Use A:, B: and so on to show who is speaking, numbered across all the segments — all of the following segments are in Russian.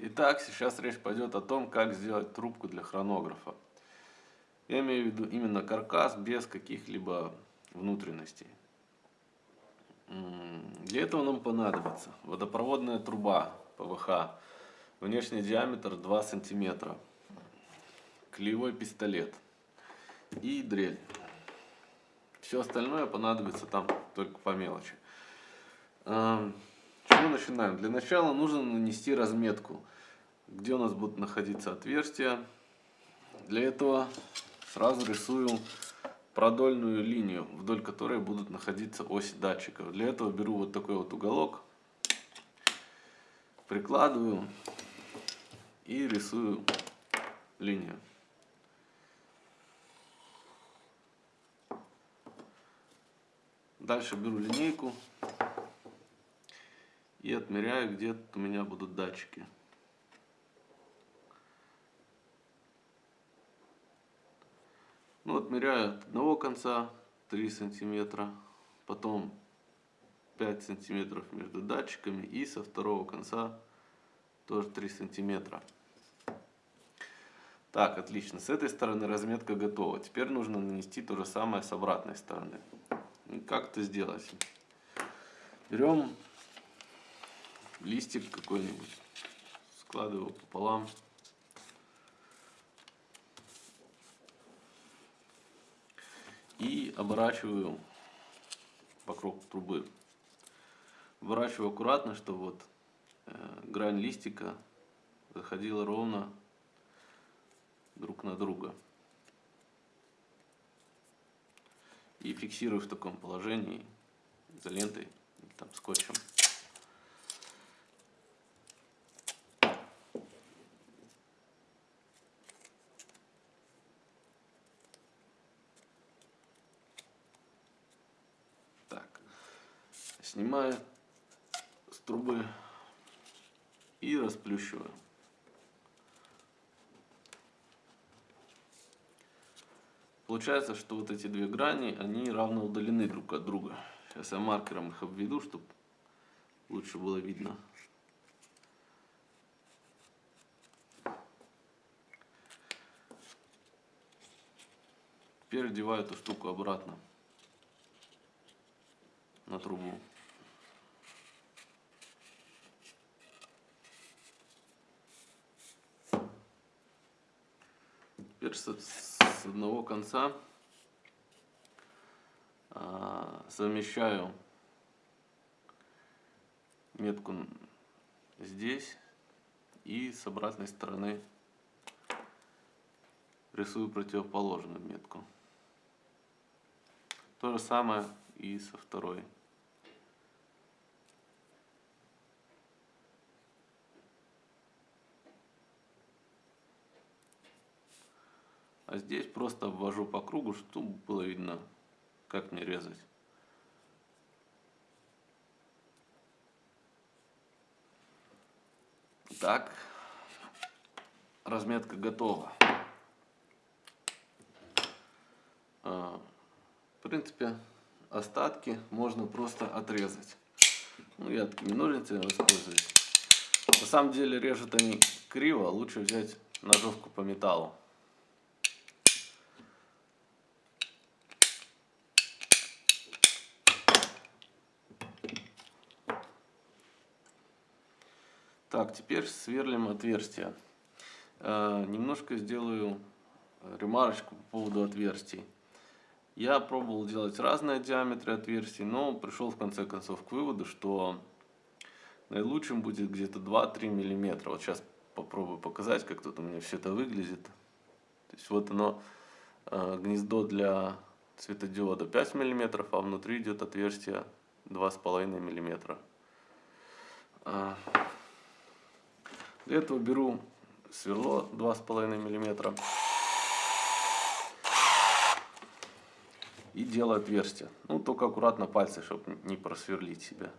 A: Итак, сейчас речь пойдет о том, как сделать трубку для хронографа. Я имею в виду именно каркас без каких-либо внутренностей. Для этого нам понадобится водопроводная труба ПВХ, внешний диаметр 2 сантиметра, клеевой пистолет и дрель. Все остальное понадобится там только по мелочи. Чего начинаем? Для начала нужно нанести разметку, где у нас будут находиться отверстия. Для этого сразу рисую продольную линию, вдоль которой будут находиться оси датчиков. Для этого беру вот такой вот уголок, прикладываю и рисую линию. Дальше беру линейку и отмеряю, где у меня будут датчики. Ну, отмеряю от одного конца 3 сантиметра, потом 5 сантиметров между датчиками и со второго конца тоже 3 сантиметра. Так, отлично. С этой стороны разметка готова. Теперь нужно нанести то же самое с обратной стороны. Как это сделать? Берем листик какой-нибудь, складываю пополам. И оборачиваю вокруг трубы. Оборачиваю аккуратно, чтобы вот э, грань листика заходила ровно друг на друга. И фиксирую в таком положении изолентой, там, скотчем. Снимаю с трубы и расплющиваю. Получается, что вот эти две грани, они равно удалены друг от друга. Сейчас я маркером их обведу, чтобы лучше было видно. Теперь одеваю эту штуку обратно на трубу. С, с одного конца а, совмещаю метку здесь и с обратной стороны рисую противоположную метку. То же самое и со второй. А здесь просто обвожу по кругу, чтобы было видно, как мне резать. Так, разметка готова. А, в принципе, остатки можно просто отрезать. Ну, я такими ножницами воспользуюсь. На самом деле режут они криво, лучше взять ножовку по металлу. Так, теперь сверлим отверстия. Э, немножко сделаю ремарочку по поводу отверстий. Я пробовал делать разные диаметры отверстий, но пришел в конце концов к выводу, что наилучшим будет где-то 2-3 миллиметра. Вот сейчас попробую показать, как тут у меня все это выглядит. То есть вот оно, э, гнездо для светодиода 5 миллиметров, а внутри идет отверстие 2,5 миллиметра. Для этого беру сверло 2,5 мм и делаю отверстие. Ну, только аккуратно пальцы, чтобы не просверлить себя.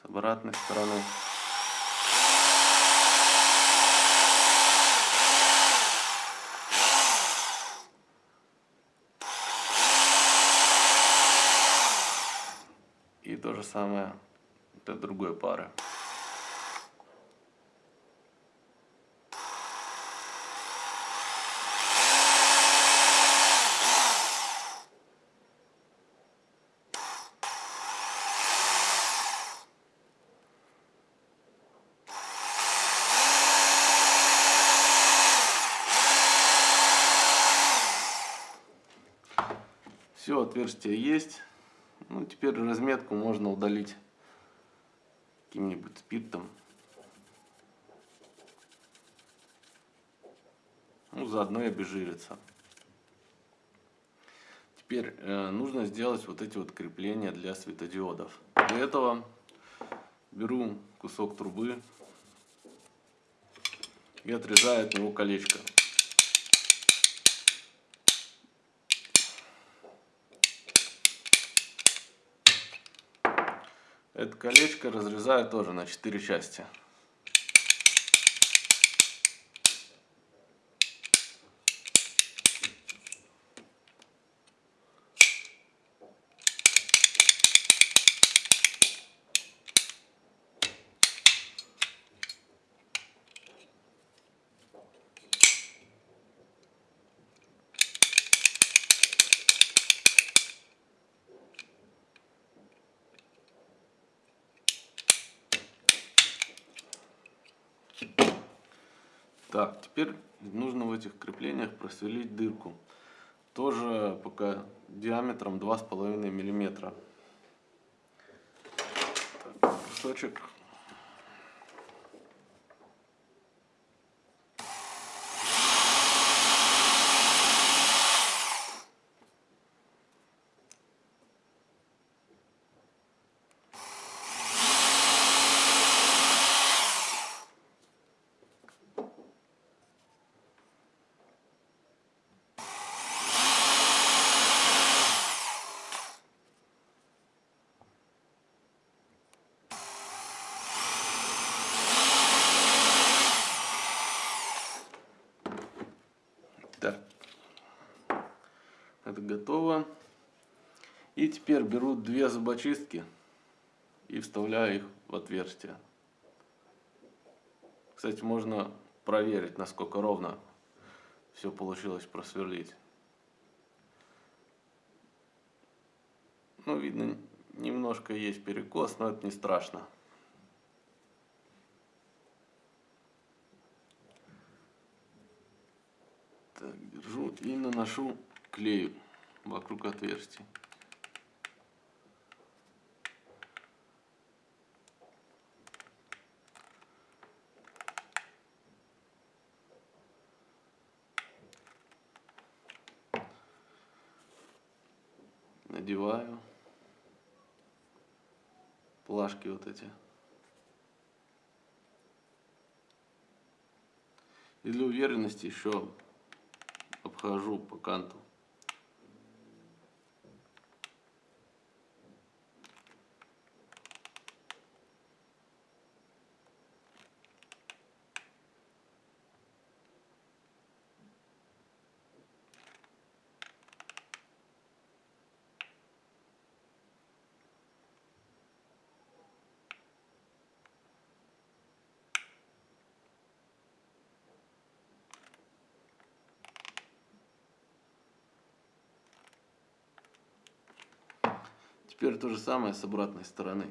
A: С обратной стороны. Самое для другой пары. Все, отверстие есть. Ну, теперь разметку можно удалить каким-нибудь спиртом. Ну, заодно и обезжириться. Теперь э, нужно сделать вот эти вот крепления для светодиодов. Для этого беру кусок трубы и отрезаю от него колечко. Это колечко разрезаю тоже на 4 части. Так, теперь нужно в этих креплениях просверлить дырку. Тоже пока диаметром 2,5 миллиметра. Так, кусочек Так, это готово. И теперь беру две зубочистки и вставляю их в отверстие. Кстати, можно проверить, насколько ровно все получилось просверлить. Ну, видно, немножко есть перекос, но это не страшно. Так, держу и наношу клею вокруг отверстий. Надеваю плашки вот эти. И для уверенности еще обхожу по канту. Теперь то же самое с обратной стороны.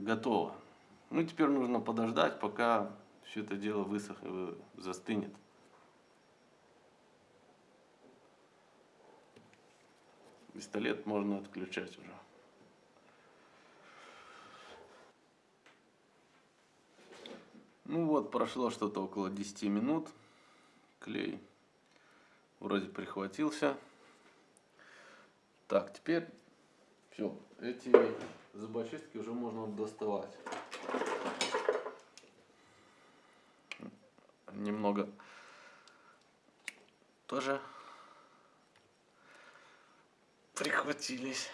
A: Готово. Ну, теперь нужно подождать, пока все это дело высохнет, застынет. Пистолет можно отключать уже. Ну вот, прошло что-то около 10 минут. Клей вроде прихватился. Так, теперь все, эти зубочистки уже можно доставать. Немного тоже прихватились.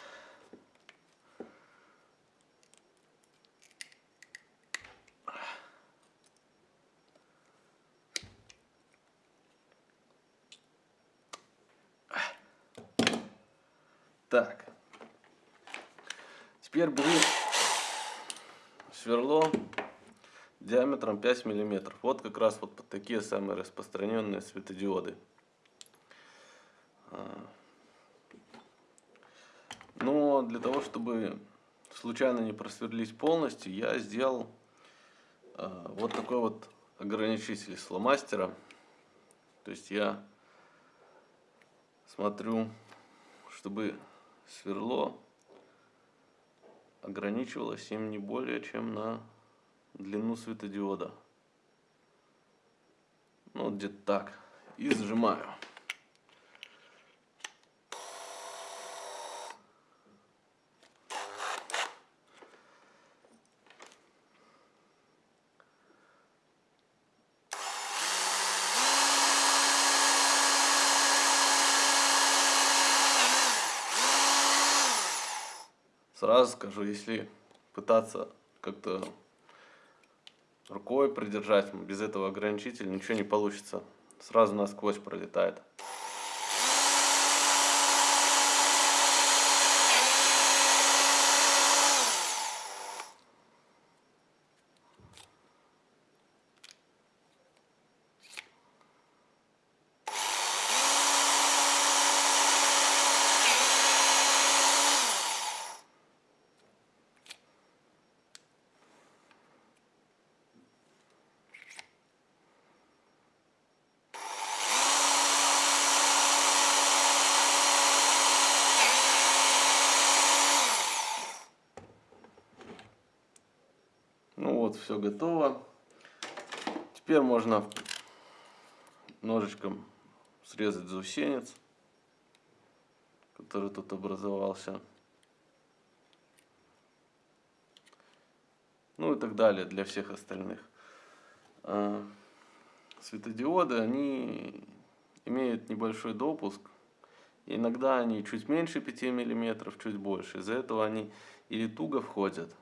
A: Так. Теперь беру сверло диаметром 5 миллиметров. Вот как раз вот такие самые распространенные светодиоды. А. Но для того, чтобы случайно не просверлить полностью, я сделал а, вот такой вот ограничитель с фломастера. То есть я смотрю, чтобы сверло ограничивалось им не более чем на длину светодиода. Ну, где-то так. И сжимаю. Сразу скажу, если пытаться как-то рукой придержать, без этого ограничителя ничего не получится. Сразу насквозь пролетает. Вот все готово. Теперь можно ножичком срезать заусенец, который тут образовался. Ну и так далее для всех остальных. А, светодиоды, они имеют небольшой допуск. Иногда они чуть меньше 5 мм, чуть больше. Из-за этого они или туго входят,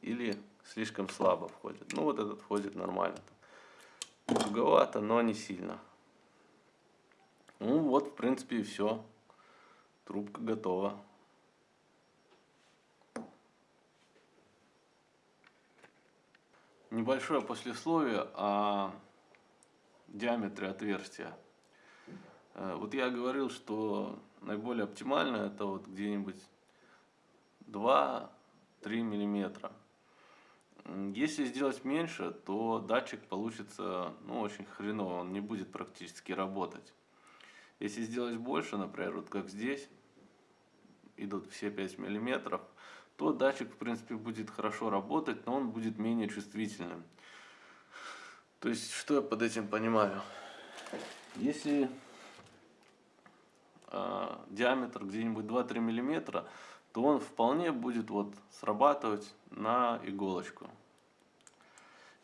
A: или слишком слабо входит. Ну вот этот входит нормально. Туговато, но не сильно. Ну вот, в принципе, и все. Трубка готова. Небольшое послесловие о диаметре отверстия. Э, вот я говорил, что наиболее оптимально это вот где-нибудь 2-3 миллиметра. Если сделать меньше, то датчик получится ну, очень хреново, он не будет практически работать. Если сделать больше, например, вот как здесь, идут все 5 миллиметров, то датчик в принципе будет хорошо работать, но он будет менее чувствительным. То есть, что я под этим понимаю? Если э, диаметр где-нибудь 2-3 миллиметра, то он вполне будет вот срабатывать на иголочку.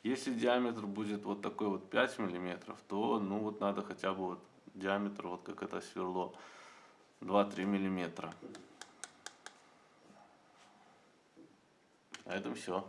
A: Если диаметр будет вот такой вот 5 миллиметров, то ну вот надо хотя бы вот диаметр, вот как это сверло, 2-3 миллиметра. На этом все.